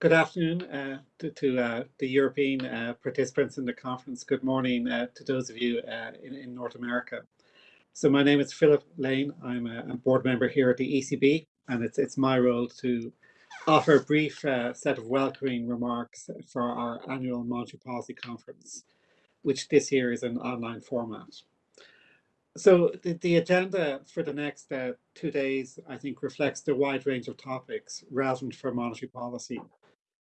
Good afternoon uh, to, to uh, the European uh, participants in the conference. Good morning uh, to those of you uh, in, in, North America. So my name is Philip Lane. I'm a, board member here at the ECB, and it's, it's my role to offer a brief uh, set of welcoming remarks for our annual Monetary Policy Conference, which this year is an online format. So the, the agenda for the next uh, two days, I think, reflects the wide range of topics relevant for monetary policy.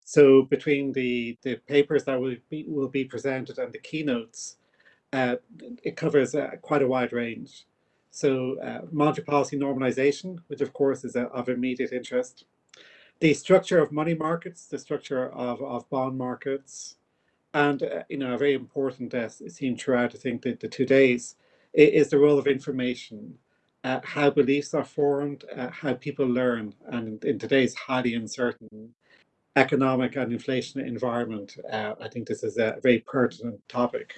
So between the, the papers that will be, will be presented and the keynotes, uh, it covers uh, quite a wide range. So uh, monetary policy normalization, which of course is uh, of immediate interest. The structure of money markets, the structure of, of bond markets, and uh, you know a very important uh, theme throughout, I think, the, the two days, is the role of information, how beliefs are formed, how people learn, and in today's highly uncertain economic and inflation environment, uh, I think this is a very pertinent topic.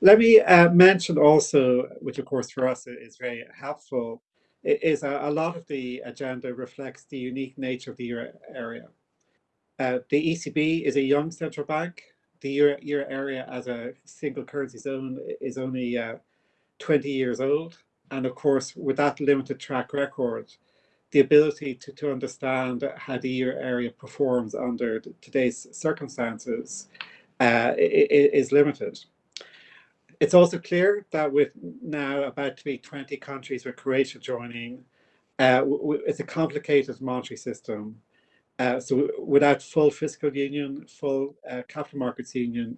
Let me uh, mention also, which of course for us is very helpful, is a, a lot of the agenda reflects the unique nature of the euro area. Uh, the ECB is a young central bank. The euro, euro area as a single currency zone is only uh, 20 years old. And of course, with that limited track record, the ability to, to understand how the euro area performs under today's circumstances uh, is limited. It's also clear that with now about to be 20 countries with Croatia joining, uh, it's a complicated monetary system. Uh, so without full fiscal union, full uh, capital markets union,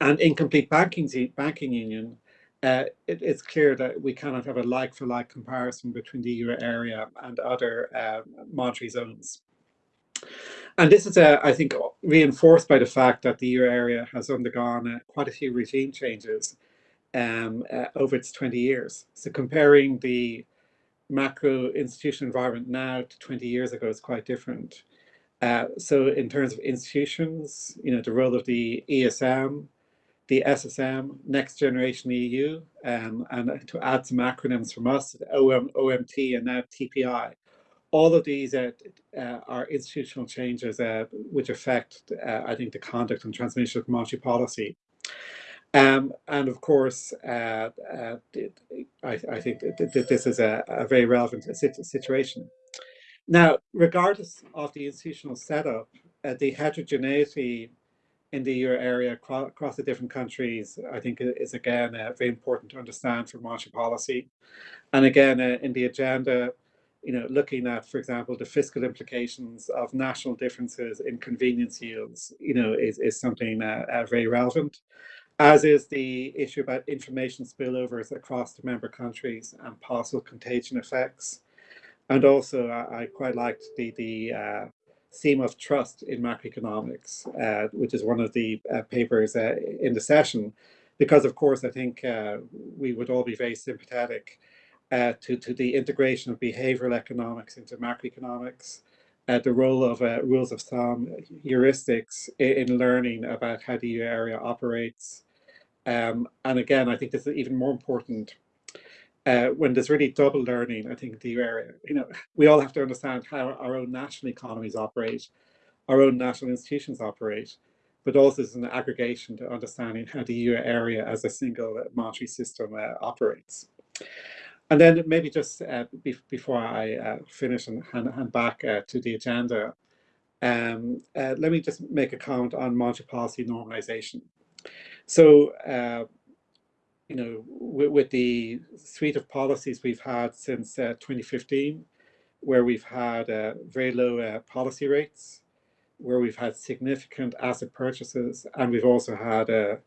and incomplete banking, banking union, uh, it, it's clear that we cannot have a like-for-like -like comparison between the euro area and other uh, monetary zones. And this is, uh, I think, reinforced by the fact that the euro area has undergone uh, quite a few regime changes um, uh, over its 20 years. So comparing the macro institutional environment now to 20 years ago is quite different. Uh, so in terms of institutions, you know, the role of the ESM, the SSM, Next Generation EU, um, and to add some acronyms from us, OM, OMT and now TPI. All of these uh, are institutional changes uh, which affect, uh, I think, the conduct and transmission of monetary policy. Um, and of course, uh, uh, I, I, think that this is a, a very relevant situation. Now, regardless of the institutional setup, the heterogeneity in the euro area across the different countries, I think is again uh, very important to understand for monetary policy. And again, uh, in the agenda, you know, looking at, for example, the fiscal implications of national differences in convenience yields, you know, is, is something uh, uh very relevant, as is the issue about information spillovers across the member countries and possible contagion effects. And also, I, I quite liked the, the uh, theme of trust in macroeconomics, uh, which is one of the uh, papers uh, in the session, because of course I think uh, we would all be very sympathetic uh, to, to the integration of behavioral economics into macroeconomics, uh, the role of rules of thumb, heuristics in, in, learning about how the area operates. Um, and again, I think this is even more important uh, when there's really double learning, I think the area, you know, we all have to understand how our own national economies operate, our own national institutions operate, but also as an aggregation to understanding how the euro area as a single monetary system uh, operates. And then maybe just uh, be before I uh, finish and hand, hand back uh, to the agenda, um, let me just make a comment on monetary policy normalization. So you know, with, with, the suite of policies we've had since uh, 2015, where we've had uh, very low uh, policy rates, where we've had significant asset purchases, and we've also had a,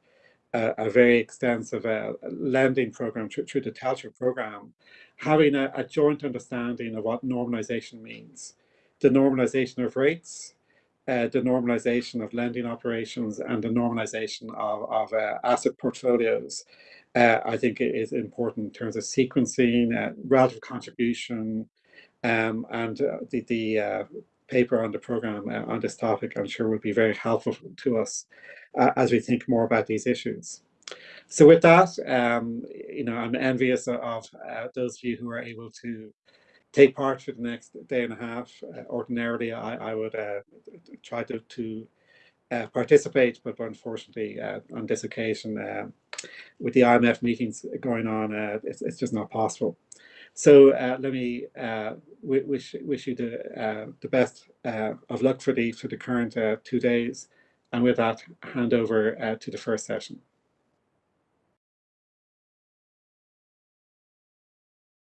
a, a very extensive uh, lending program through, through the TLTRO program, having a, a joint understanding of what normalization means. The normalization of rates, uh, the normalization of lending operations and the normalization of, of uh, asset portfolios uh, I think it is important in terms of sequencing, uh, relative contribution, um, and uh, the, the uh, paper on the program on this topic, I'm sure will be very helpful to us as we think more about these issues. So with that, um, you know, I'm envious of those of you who are able to take part for the next day and a half. Uh, ordinarily, I, I would uh, try to, to uh, participate, but unfortunately, uh, on this occasion, uh, with the IMF meetings going on, uh, it's, it's just not possible. So let me wish wish you the the best of luck for the for the current two days, and with that, hand over to the first session.